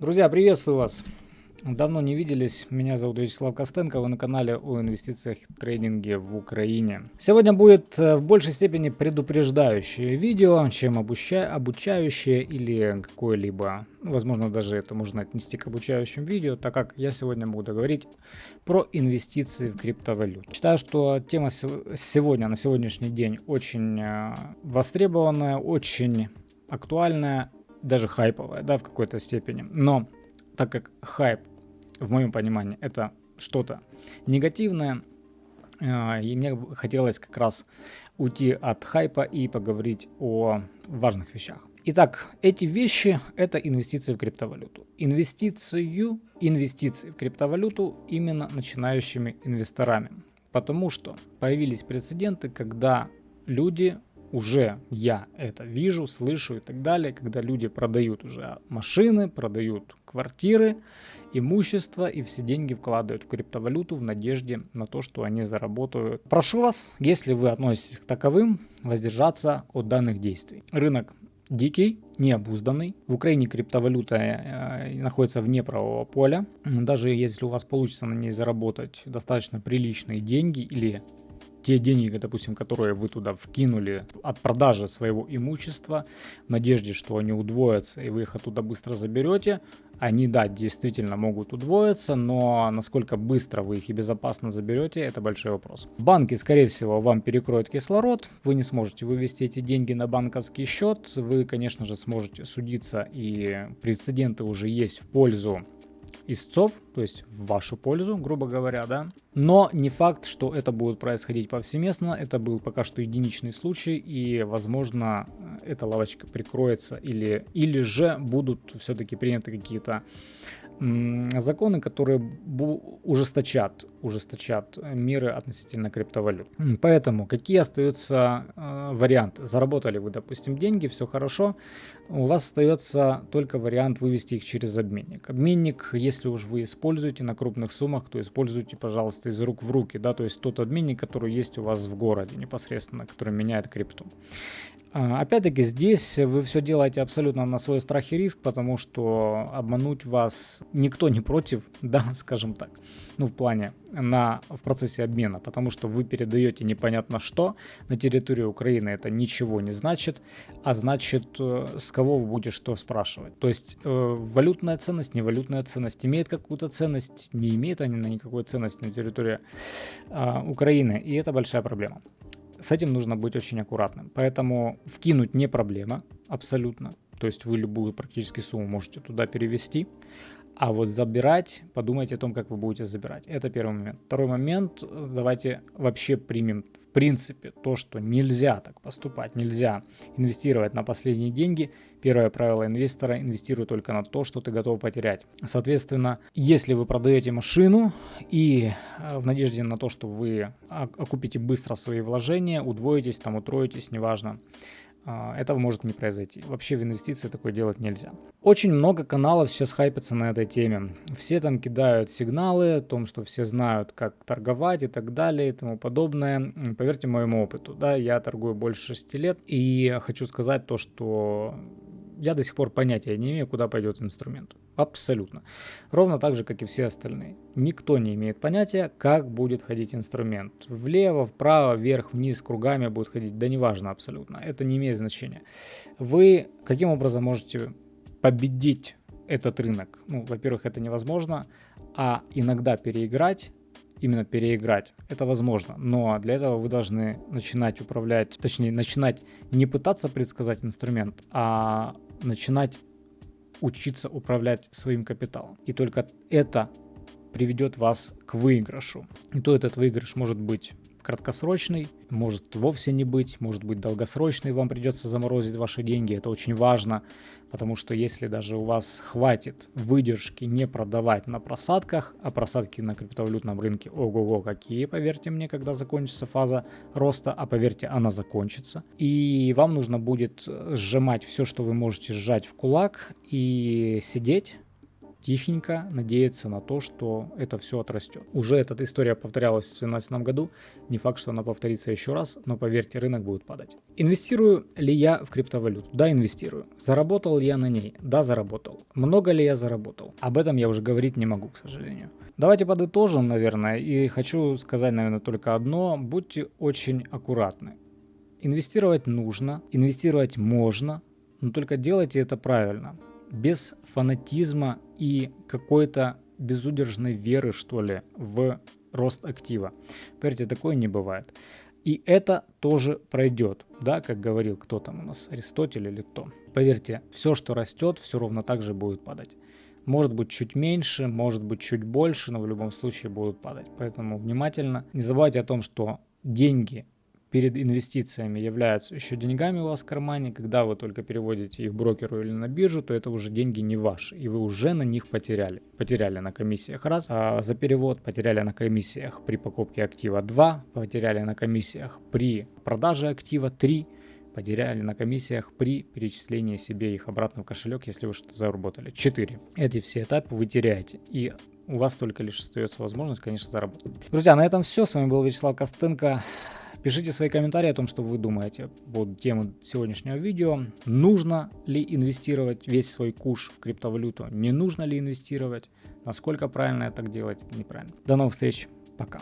Друзья, приветствую вас! Давно не виделись, меня зовут Вячеслав Костенко, вы на канале о инвестициях и трейдинге в Украине. Сегодня будет э, в большей степени предупреждающее видео, чем обуча обучающее или какое-либо, возможно даже это можно отнести к обучающим видео, так как я сегодня буду говорить про инвестиции в криптовалюту. Считаю, что тема сегодня, на сегодняшний день очень э, востребованная, очень актуальная, даже хайповая, да, в какой-то степени. Но так как хайп в моем понимании, это что-то негативное. А, и мне хотелось как раз уйти от хайпа и поговорить о важных вещах. Итак, эти вещи – это инвестиции в криптовалюту. Инвестицию, инвестиции в криптовалюту именно начинающими инвесторами. Потому что появились прецеденты, когда люди уже я это вижу, слышу и так далее, когда люди продают уже машины, продают квартиры, имущество и все деньги вкладывают в криптовалюту в надежде на то, что они заработают. Прошу вас, если вы относитесь к таковым, воздержаться от данных действий. Рынок дикий, необузданный. В Украине криптовалюта э, находится вне правового поля. Даже если у вас получится на ней заработать достаточно приличные деньги или те деньги, допустим, которые вы туда вкинули от продажи своего имущества, в надежде, что они удвоятся, и вы их оттуда быстро заберете, они, да, действительно могут удвоиться, но насколько быстро вы их и безопасно заберете, это большой вопрос. Банки, скорее всего, вам перекроют кислород, вы не сможете вывести эти деньги на банковский счет, вы, конечно же, сможете судиться, и прецеденты уже есть в пользу истцов, то есть в вашу пользу, грубо говоря, да. Но не факт, что это будет происходить повсеместно, это был пока что единичный случай, и, возможно, эта лавочка прикроется, или, или же будут все-таки приняты какие-то законы, которые ужесточат, ужесточат меры относительно криптовалют. Поэтому какие остаются э, варианты? Заработали вы, допустим, деньги, все хорошо, у вас остается только вариант вывести их через обменник. Обменник, если уж вы используете на крупных суммах, то используйте, пожалуйста, из рук в руки, да, то есть тот обменник, который есть у вас в городе непосредственно, который меняет крипту. А, опять-таки здесь вы все делаете абсолютно на свой страх и риск, потому что обмануть вас никто не против, да, скажем так, ну в плане на, в процессе обмена, потому что вы передаете непонятно что на территорию Украины, это ничего не значит, а значит э, с кого вы будете что спрашивать. То есть э, валютная ценность, не валютная ценность имеет какую-то ценность, не имеет они на никакой ценности на территории э, Украины, и это большая проблема с этим нужно быть очень аккуратным. Поэтому вкинуть не проблема абсолютно. То есть вы любую практически сумму можете туда перевести. А вот забирать, подумайте о том, как вы будете забирать. Это первый момент. Второй момент, давайте вообще примем в принципе то, что нельзя так поступать, нельзя инвестировать на последние деньги. Первое правило инвестора – инвестируй только на то, что ты готов потерять. Соответственно, если вы продаете машину и э, в надежде на то, что вы окупите быстро свои вложения, удвоитесь, там утроитесь, неважно, этого может не произойти. Вообще в инвестиции такое делать нельзя. Очень много каналов сейчас хайпятся на этой теме. Все там кидают сигналы о том, что все знают, как торговать и так далее и тому подобное. Поверьте моему опыту, да, я торгую больше 6 лет и хочу сказать то, что я до сих пор понятия не имею, куда пойдет инструмент. Абсолютно. Ровно так же, как и все остальные. Никто не имеет понятия, как будет ходить инструмент. Влево, вправо, вверх, вниз, кругами будет ходить. Да неважно абсолютно. Это не имеет значения. Вы каким образом можете победить этот рынок? Ну, во-первых, это невозможно. А иногда переиграть именно переиграть. Это возможно, но для этого вы должны начинать управлять, точнее начинать не пытаться предсказать инструмент, а начинать учиться управлять своим капиталом. И только это приведет вас к выигрышу. И то этот выигрыш может быть краткосрочный, может вовсе не быть, может быть долгосрочный, вам придется заморозить ваши деньги, это очень важно, потому что если даже у вас хватит выдержки не продавать на просадках, а просадки на криптовалютном рынке ого-го какие, поверьте мне, когда закончится фаза роста, а поверьте, она закончится, и вам нужно будет сжимать все, что вы можете сжать в кулак и сидеть, тихенько надеяться на то, что это все отрастет. Уже эта история повторялась в 2017 году, не факт, что она повторится еще раз, но поверьте, рынок будет падать. Инвестирую ли я в криптовалюту? Да, инвестирую. Заработал ли я на ней? Да, заработал. Много ли я заработал? Об этом я уже говорить не могу, к сожалению. Давайте подытожим, наверное, и хочу сказать, наверное, только одно. Будьте очень аккуратны. Инвестировать нужно, инвестировать можно, но только делайте это правильно без фанатизма и какой-то безудержной веры, что ли, в рост актива. Поверьте, такое не бывает. И это тоже пройдет, да, как говорил кто там у нас, Аристотель или кто. Поверьте, все, что растет, все ровно так же будет падать. Может быть чуть меньше, может быть чуть больше, но в любом случае будут падать. Поэтому внимательно. Не забывайте о том, что деньги перед инвестициями являются еще деньгами у вас в кармане. Когда вы только переводите их брокеру или на биржу, то это уже деньги не ваши, и вы уже на них потеряли. Потеряли на комиссиях раз а за перевод, потеряли на комиссиях при покупке актива 2, потеряли на комиссиях при продаже актива 3, потеряли на комиссиях при перечислении себе их обратно в кошелек, если вы что-то заработали. 4. Эти все этапы вы теряете. И у вас только лишь остается возможность, конечно, заработать. Друзья, на этом все. С вами был Вячеслав Костенко. Пишите свои комментарии о том, что вы думаете по теме сегодняшнего видео. Нужно ли инвестировать весь свой куш в криптовалюту? Не нужно ли инвестировать? Насколько правильно это делать? Неправильно. До новых встреч. Пока.